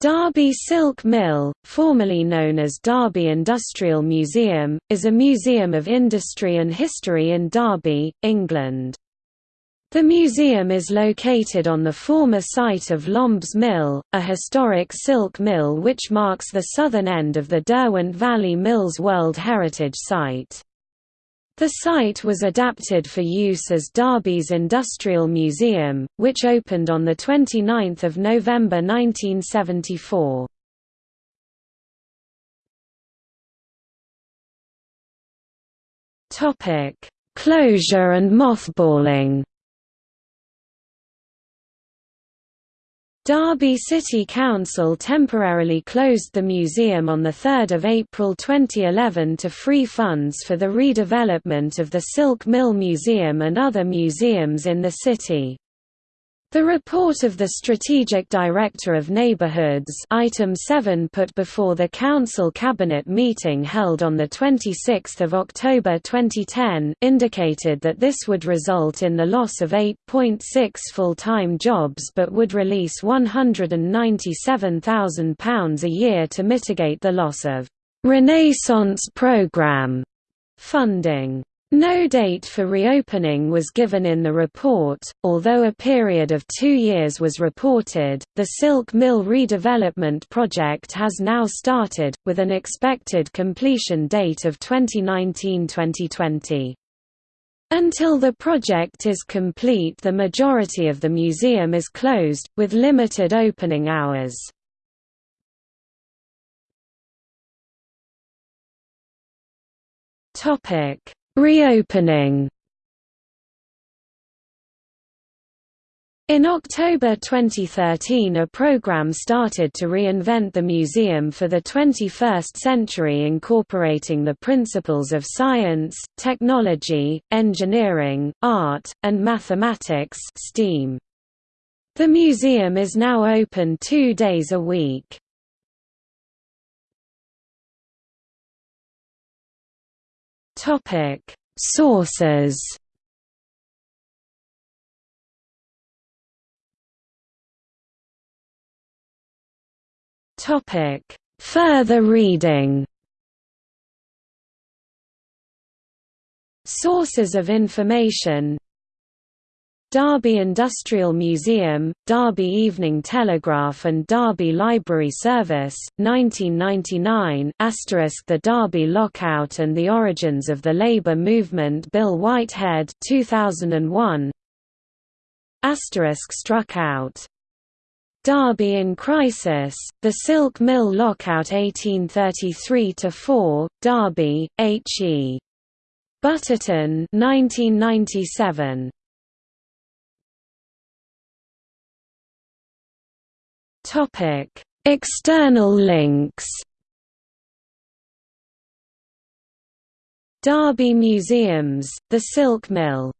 Derby Silk Mill, formerly known as Derby Industrial Museum, is a museum of industry and history in Derby, England. The museum is located on the former site of Lombe's Mill, a historic silk mill which marks the southern end of the Derwent Valley Mills World Heritage Site. The site was adapted for use as Derby's Industrial Museum, which opened on 29 November 1974. Closure and mothballing Derby City Council temporarily closed the museum on 3 April 2011 to free funds for the redevelopment of the Silk Mill Museum and other museums in the city. The report of the Strategic Director of Neighbourhoods item 7 put before the Council Cabinet meeting held on 26 October 2010 indicated that this would result in the loss of 8.6 full-time jobs but would release £197,000 a year to mitigate the loss of «Renaissance programme» funding. No date for reopening was given in the report, although a period of two years was reported. The Silk Mill redevelopment project has now started, with an expected completion date of 2019-2020. Until the project is complete the majority of the museum is closed, with limited opening hours. Topic Reopening In October 2013 a program started to reinvent the museum for the 21st century incorporating the principles of science, technology, engineering, art, and mathematics STEAM. The museum is now open two days a week. Topic: Sources. Topic: Further reading. Sources of information Derby Industrial Museum, Derby Evening Telegraph and Derby Library Service, 1999 The Derby Lockout and the Origins of the Labour Movement Bill Whitehead 2001 Struck out. Derby in Crisis, The Silk Mill Lockout 1833–4, Derby, H. E. Butterton 1997. Topic: External links. Derby Museums, The Silk Mill